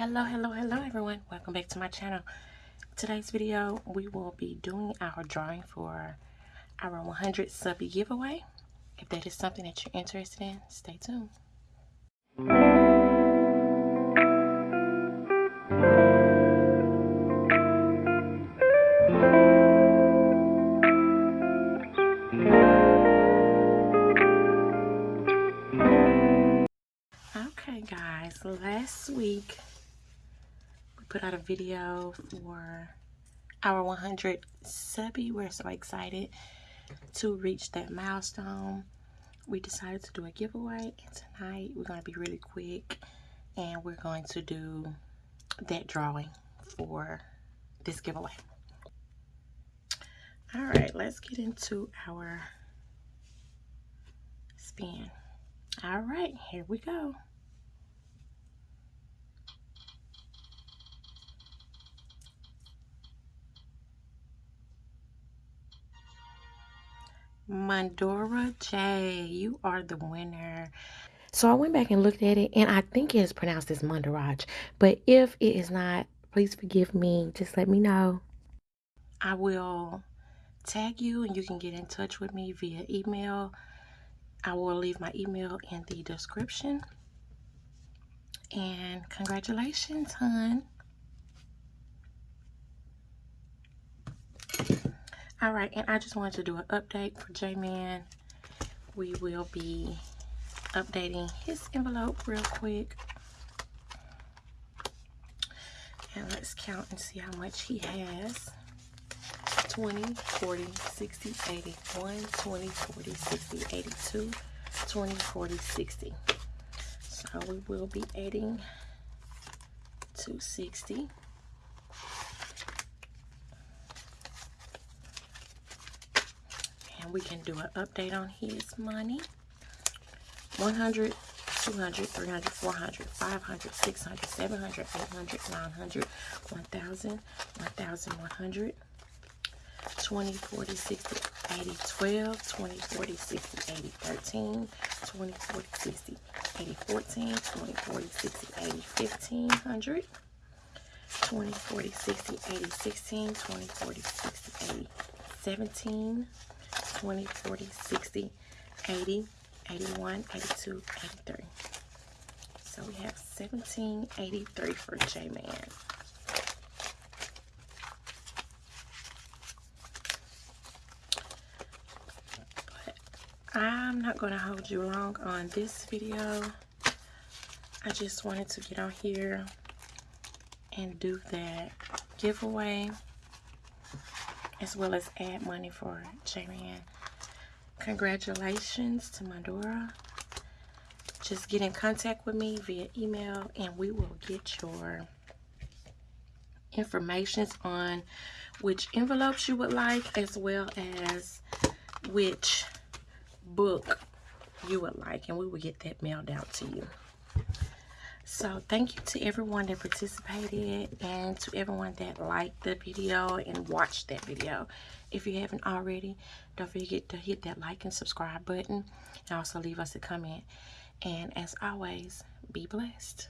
hello hello hello everyone. Welcome back to my channel. Today's video we will be doing our drawing for our 100 subby giveaway. If that is something that you're interested in stay tuned. Okay guys last week put out a video for our 100 subby. We're so excited to reach that milestone. We decided to do a giveaway and tonight we're going to be really quick and we're going to do that drawing for this giveaway. All right, let's get into our spin. All right, here we go. Mandora J, you are the winner. So I went back and looked at it, and I think it is pronounced as Mandaraj. But if it is not, please forgive me. Just let me know. I will tag you, and you can get in touch with me via email. I will leave my email in the description. And congratulations, hon. all right and i just wanted to do an update for j-man. We will be updating his envelope real quick. And let's count and see how much he has. 20 40 60 81, 20 40 60 82 20 40 60 so we will be adding 260 we can do an update on his money. 100 200 300 400 500 600 700 800 900 1000 1100 20 40 60 80 12 20 40 60 80 13 20 40 60 80 14 20 40 60 80 1500 20 40 60 80 16 20 40 60 80 17 20, 40, 60, 80, 81, 82, 83. So we have 1783 for J-Man. I'm not going to hold you long on this video. I just wanted to get on here and do that giveaway as well as add money for J-Man. Congratulations to Mandora. Just get in contact with me via email and we will get your informations on which envelopes you would like as well as which book you would like and we will get that mailed out to you. So thank you to everyone that participated and to everyone that liked the video and watched that video. If you haven't already, don't forget to hit that like and subscribe button and also leave us a comment. And as always, be blessed.